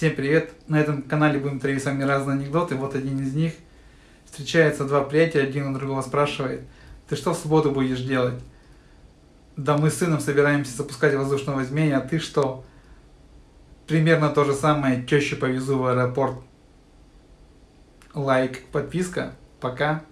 Всем привет! На этом канале будем травить с вами разные анекдоты. Вот один из них. Встречаются два приятеля, один у другого спрашивает, ты что в субботу будешь делать? Да мы с сыном собираемся запускать воздушного змея, а ты что? Примерно то же самое, тещу повезу в аэропорт. Лайк, подписка. Пока.